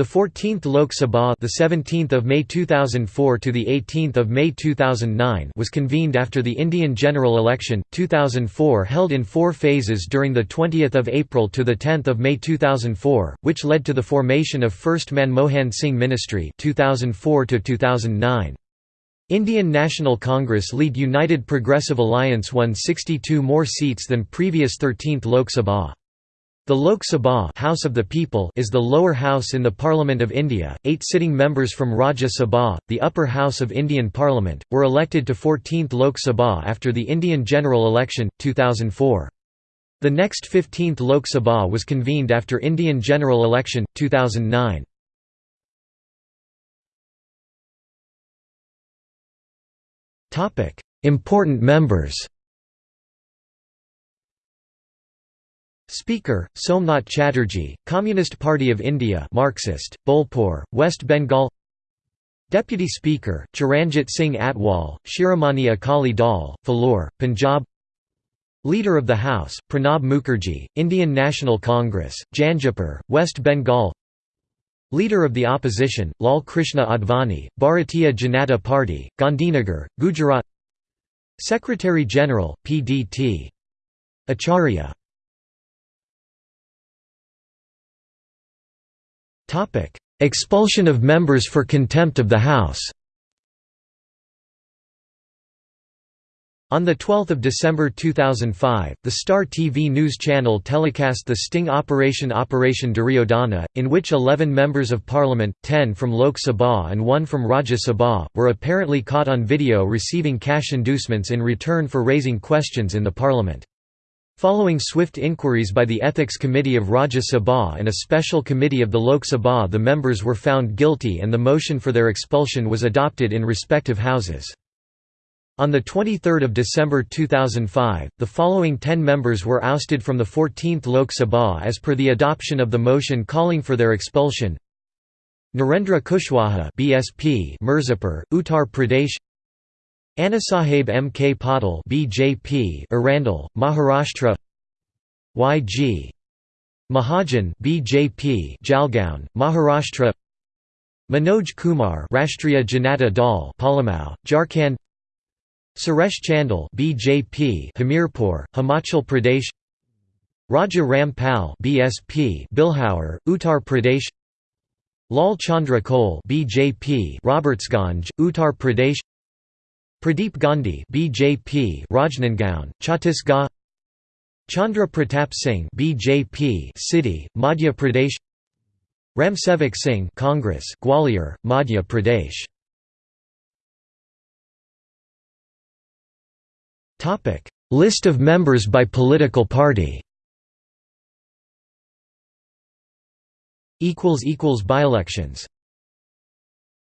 The 14th Lok Sabha, the 17th of May 2004 to the 18th of May 2009, was convened after the Indian general election 2004 held in 4 phases during the 20th of April to the 10th of May 2004, which led to the formation of First Manmohan Singh Ministry 2004 to 2009. Indian National Congress lead United Progressive Alliance won 62 more seats than previous 13th Lok Sabha. The Lok Sabha House of the People is the lower house in the Parliament of India. Eight sitting members from Rajya Sabha, the upper house of Indian Parliament, were elected to 14th Lok Sabha after the Indian general election, 2004. The next 15th Lok Sabha was convened after Indian general election, 2009. Important members Speaker, Somnath Chatterjee, Communist Party of India Marxist, Bolpur, West Bengal. Deputy Speaker, Charanjit Singh Atwal, Shiromani Akali Dal, Phillaur, Punjab. Leader of the House, Pranab Mukherjee, Indian National Congress, Jangipur, West Bengal. Leader of the Opposition, Lal Krishna Advani, Bharatiya Janata Party, Gandhinagar, Gujarat. Secretary General, PDT. Acharya Expulsion of members for contempt of the House On 12 December 2005, the Star TV news channel telecast the sting operation Operation Duryodhana, in which 11 members of parliament, 10 from Lok Sabha and 1 from Rajya Sabha, were apparently caught on video receiving cash inducements in return for raising questions in the parliament. Following swift inquiries by the Ethics Committee of Rajya Sabha and a special committee of the Lok Sabha the members were found guilty and the motion for their expulsion was adopted in respective houses. On 23 December 2005, the following ten members were ousted from the 14th Lok Sabha as per the adoption of the motion calling for their expulsion Narendra Kushwaha BSP Mirzapur, Uttar Pradesh Annasaheb M. K. Patil BJP Erandol, Maharashtra Y.G. Mahajan BJP Jalgaon, Maharashtra Manoj Kumar Rashtriya Janata Dal Palamau, Jharkhand Suresh Chandel BJP Hamirpur, Himachal Pradesh Raja Ram Pal BSP Bilhaur, Uttar Pradesh Lal Chandra Kol BJP Robertsganj, Uttar Pradesh Pradeep Gandhi BJP Rajnandgaon, Chhattisgarh Chandra Pratap Singh BJP Sidhi, Madhya Pradesh Ramsevak Singh Congress Gwalior, Madhya Pradesh. Topic List of members by political party. Equals equals by elections